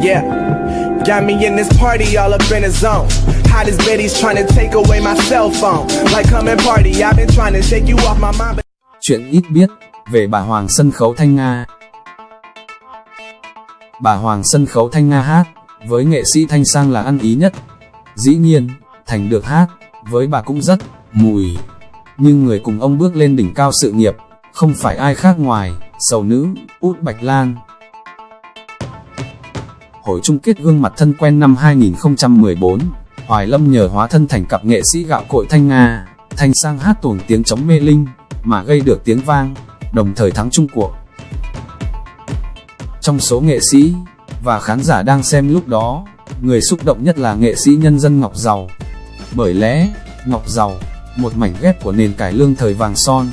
Yeah. Got me in this party all up in the zone. Hottest Betty's trying to take away my cell phone. Like come and party, I've been trying to shake you off my mind. But Chuyện ít biết về bà Hoàng sân khấu Thanh Nga. Bà Hoàng sân khấu Thanh Nga hát, với nghệ sĩ Thanh Sang là ăn ý nhất. Dĩ nhiên, Thành được hát, với bà cũng rất mùi. Nhưng người cùng ông bước lên đỉnh cao sự nghiệp, không phải ai khác ngoài, sầu nữ, út Bạch Lan. Hội chung kết gương mặt thân quen năm 2014, Hoài Lâm nhờ hóa thân thành cặp nghệ sĩ gạo cội Thanh Nga, Thanh Sang hát tuồng tiếng chống mê linh, mà gây được tiếng vang, đồng thời thắng chung cuộc. Trong số nghệ sĩ và khán giả đang xem lúc đó, người xúc động nhất là nghệ sĩ nhân dân Ngọc Giàu. Bởi lẽ, Ngọc Giàu, một mảnh ghép của nền cải lương thời vàng son.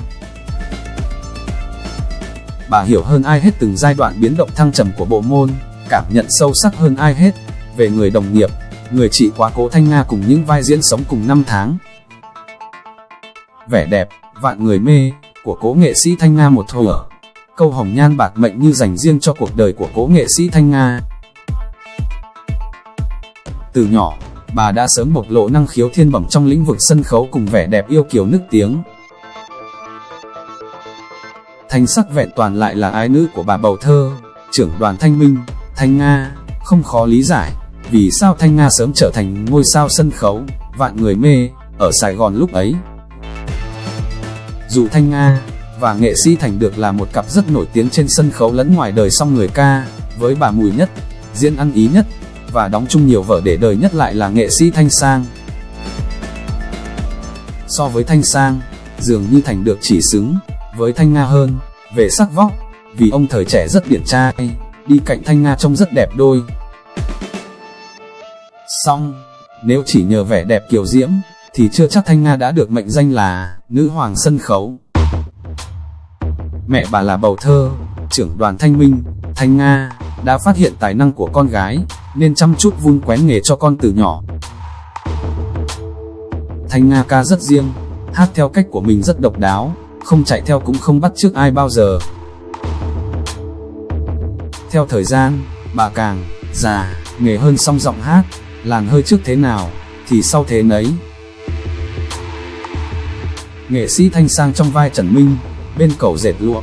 Bà hiểu hơn ai hết từng giai đoạn biến động thăng trầm của bộ môn, cảm nhận sâu sắc hơn ai hết về người đồng nghiệp, người chị quá cố Thanh Nga cùng những vai diễn sống cùng năm tháng. Vẻ đẹp, vạn người mê, của cố nghệ sĩ Thanh Nga một thuở. Câu hồng nhan bạc mệnh như dành riêng cho cuộc đời của cố nghệ sĩ Thanh Nga. Từ nhỏ, bà đã sớm bộc lộ năng khiếu thiên bẩm trong lĩnh vực sân khấu cùng vẻ đẹp yêu kiều nức tiếng. Thanh sắc vẹn toàn lại là ái nữ của bà bầu thơ, trưởng đoàn Thanh Minh, Thanh Nga, không khó lý giải, vì sao Thanh Nga sớm trở thành ngôi sao sân khấu, vạn người mê, ở Sài Gòn lúc ấy. Dù Thanh Nga và nghệ sĩ Thành được là một cặp rất nổi tiếng trên sân khấu lẫn ngoài đời song người ca, với bà mùi nhất, diễn ăn ý nhất, và đóng chung nhiều vở để đời nhất lại là nghệ sĩ Thanh Sang. So với Thanh Sang, dường như Thành được chỉ xứng với Thanh Nga hơn, về sắc vóc, vì ông thời trẻ rất điển trai, đi cạnh Thanh Nga trông rất đẹp đôi. Xong, nếu chỉ nhờ vẻ đẹp kiều diễm, thì chưa chắc Thanh Nga đã được mệnh danh là nữ hoàng sân khấu. Mẹ bà là bầu thơ, trưởng đoàn Thanh Minh, Thanh Nga, đã phát hiện tài năng của con gái, nên chăm chút vun quén nghề cho con từ nhỏ. Thanh Nga ca rất riêng, hát theo cách của mình rất độc đáo, không chạy theo cũng không bắt chước ai bao giờ. Theo thời gian, bà càng già, nghề hơn song giọng hát, làn hơi trước thế nào, thì sau thế nấy. Nghệ sĩ Thanh Sang trong vai Trần Minh, bên cầu dệt lụa.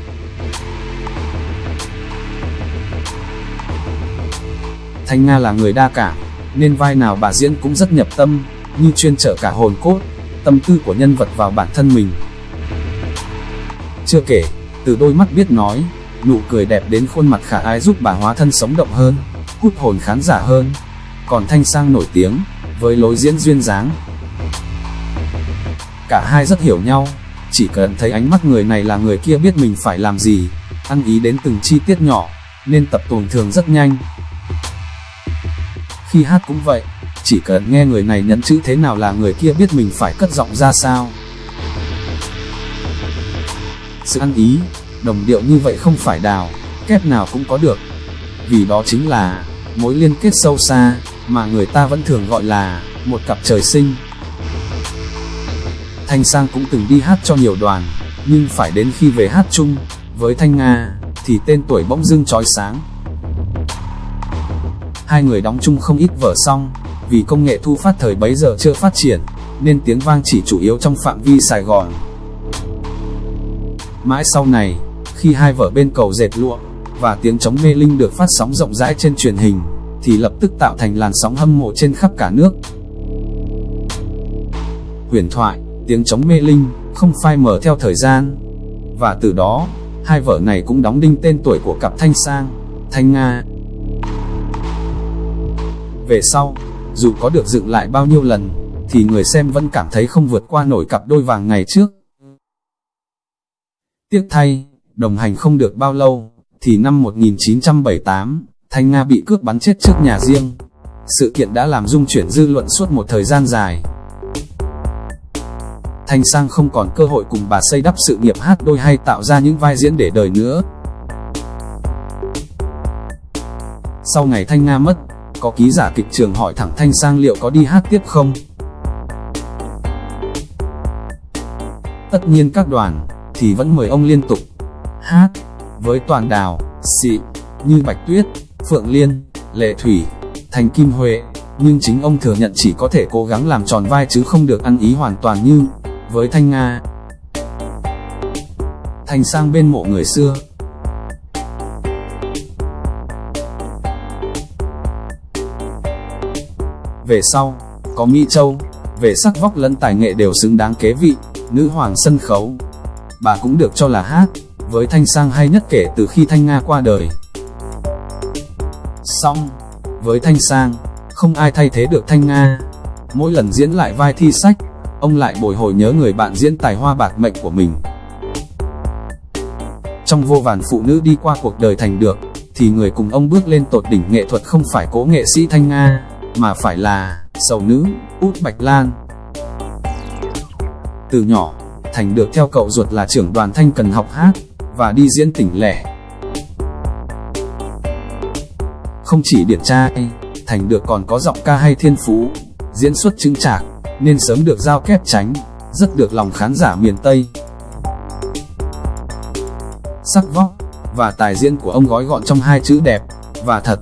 Thanh Nga là người đa cảm, nên vai nào bà diễn cũng rất nhập tâm, như chuyên trở cả hồn cốt, tâm tư của nhân vật vào bản thân mình. Chưa kể, từ đôi mắt biết nói, nụ cười đẹp đến khuôn mặt khả ái giúp bà hóa thân sống động hơn, hút hồn khán giả hơn. Còn Thanh Sang nổi tiếng, với lối diễn duyên dáng. Cả hai rất hiểu nhau, chỉ cần thấy ánh mắt người này là người kia biết mình phải làm gì, ăn ý đến từng chi tiết nhỏ, nên tập tuồng thường rất nhanh. Khi hát cũng vậy, chỉ cần nghe người này nhấn chữ thế nào là người kia biết mình phải cất giọng ra sao. Sự ăn ý, đồng điệu như vậy không phải đào, kép nào cũng có được. Vì đó chính là mối liên kết sâu xa, mà người ta vẫn thường gọi là một cặp trời sinh. Thanh Sang cũng từng đi hát cho nhiều đoàn, nhưng phải đến khi về hát chung với Thanh Nga, thì tên tuổi bỗng dưng chói sáng. Hai người đóng chung không ít vở xong, vì công nghệ thu phát thời bấy giờ chưa phát triển, nên tiếng vang chỉ chủ yếu trong phạm vi Sài Gòn. Mãi sau này, khi hai vở bên cầu dệt lụa và tiếng chống mê linh được phát sóng rộng rãi trên truyền hình, thì lập tức tạo thành làn sóng hâm mộ trên khắp cả nước. Huyền thoại, tiếng chống mê linh, không phai mờ theo thời gian. Và từ đó, hai vở này cũng đóng đinh tên tuổi của cặp Thanh Sang, Thanh Nga. Về sau, dù có được dựng lại bao nhiêu lần, thì người xem vẫn cảm thấy không vượt qua nổi cặp đôi vàng ngày trước. Tiếc thay, đồng hành không được bao lâu, thì năm 1978, Thanh Nga bị cướp bắn chết trước nhà riêng. Sự kiện đã làm dung chuyển dư luận suốt một thời gian dài. Thanh Sang không còn cơ hội cùng bà xây đắp sự nghiệp hát đôi hay tạo ra những vai diễn để đời nữa. Sau ngày Thanh Nga mất, có ký giả kịch trường hỏi thẳng Thanh Sang liệu có đi hát tiếp không? Tất nhiên các đoàn, thì vẫn mời ông liên tục hát, với toàn đào, xị, như Bạch Tuyết, Phượng Liên, Lệ Thủy, Thành Kim Huệ, nhưng chính ông thừa nhận chỉ có thể cố gắng làm tròn vai chứ không được ăn ý hoàn toàn như với Thanh Nga. Thành sang bên mộ người xưa. Về sau, có Mỹ Châu, về sắc vóc lẫn tài nghệ đều xứng đáng kế vị, nữ hoàng sân khấu. Bà cũng được cho là hát, với Thanh Sang hay nhất kể từ khi Thanh Nga qua đời. Xong, với Thanh Sang, không ai thay thế được Thanh Nga. Mỗi lần diễn lại vai thi sách, ông lại bồi hồi nhớ người bạn diễn tài hoa bạc mệnh của mình. Trong vô vàn phụ nữ đi qua cuộc đời thành được, thì người cùng ông bước lên tột đỉnh nghệ thuật không phải cố nghệ sĩ Thanh Nga, mà phải là sầu nữ, Út Bạch Lan. Từ nhỏ, Thành được theo cậu ruột là trưởng đoàn thanh cần học hát, và đi diễn tỉnh lẻ. Không chỉ điển trai, Thành được còn có giọng ca hay thiên phú, diễn xuất chứng trạc, nên sớm được giao kép tránh, rất được lòng khán giả miền Tây. Sắc vóc và tài diễn của ông gói gọn trong hai chữ đẹp và thật.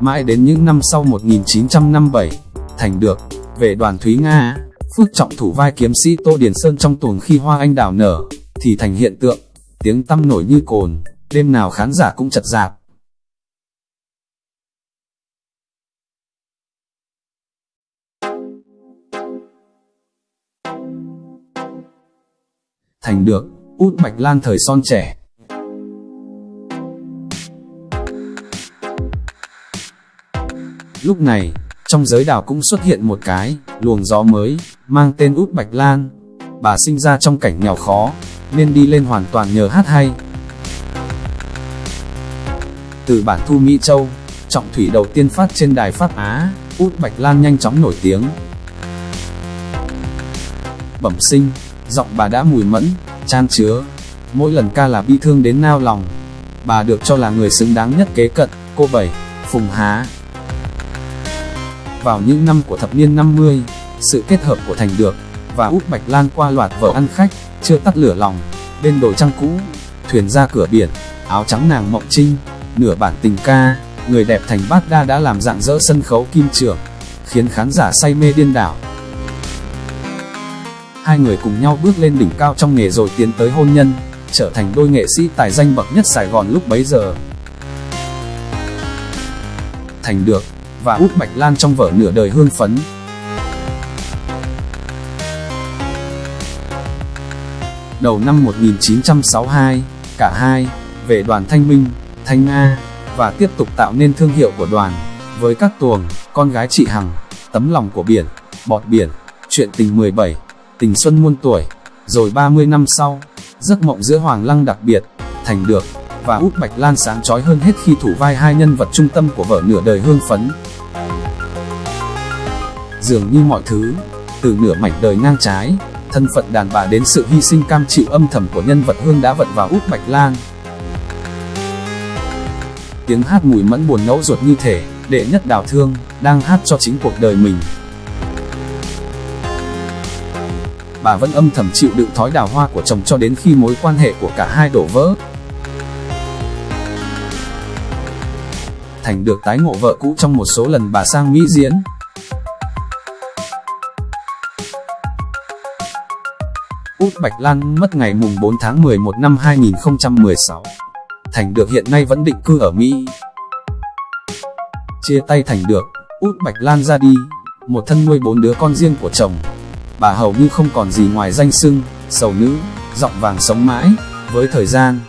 Mãi đến những năm sau 1957, Thành được về đoàn Thúy Nga, Phước Trọng thủ vai kiếm sĩ Tô Điền Sơn trong tuồng khi hoa anh đào nở, thì thành hiện tượng, tiếng tăm nổi như cồn, đêm nào khán giả cũng chật dạp. Thành được, út Bạch Lan thời son trẻ. Lúc này, trong giới đào cũng xuất hiện một cái, luồng gió mới, mang tên út Bạch Lan. Bà sinh ra trong cảnh nghèo khó, nên đi lên hoàn toàn nhờ hát hay. Từ bản thu Mỹ Châu, trọng thủy đầu tiên phát trên đài Pháp Á, út Bạch Lan nhanh chóng nổi tiếng. Bẩm sinh, giọng bà đã mùi mẫn, chan chứa, mỗi lần ca là bi thương đến nao lòng. Bà được cho là người xứng đáng nhất kế cận, cô Bảy, Phùng Há. Vào những năm của thập niên 50, sự kết hợp của Thành Được và Út Bạch Lan qua loạt vở ăn khách, chưa tắt lửa lòng, bên đồi trăng cũ, thuyền ra cửa biển, áo trắng nàng mộng trinh, nửa bản tình ca, người đẹp thành bát đa đã làm dạng dỡ sân khấu kim trường khiến khán giả say mê điên đảo. Hai người cùng nhau bước lên đỉnh cao trong nghề rồi tiến tới hôn nhân, trở thành đôi nghệ sĩ tài danh bậc nhất Sài Gòn lúc bấy giờ. Thành được, và Út Bạch Lan trong vở nửa đời hương phấn. Đầu năm 1962, cả hai, về đoàn Thanh Minh, Thanh Nga, và tiếp tục tạo nên thương hiệu của đoàn, với các tuồng, con gái chị Hằng, tấm lòng của biển, bọt biển, chuyện tình 17, tình xuân muôn tuổi, rồi 30 năm sau, giấc mộng giữa Hoàng Lăng đặc biệt, thành được, và Út Bạch Lan sáng chói hơn hết khi thủ vai hai nhân vật trung tâm của vở nửa đời hương phấn. Dường như mọi thứ, từ nửa mảnh đời ngang trái, thân phận đàn bà đến sự hy sinh cam chịu âm thầm của nhân vật Hương đã vận vào Út Bạch Lan. Tiếng hát mùi mẫn buồn ngẫu ruột như thể, đệ nhất đào thương, đang hát cho chính cuộc đời mình. Bà vẫn âm thầm chịu đựng thói đào hoa của chồng cho đến khi mối quan hệ của cả hai đổ vỡ. Thành được tái ngộ vợ cũ trong một số lần bà sang Mỹ diễn. Út Bạch Lan mất ngày mùng 4 tháng 11 năm 2016. Thành được hiện nay vẫn định cư ở Mỹ. Chia tay Thành được, Út Bạch Lan ra đi, một thân nuôi bốn đứa con riêng của chồng. Bà hầu như không còn gì ngoài danh sưng, sầu nữ, giọng vàng sống mãi, với thời gian,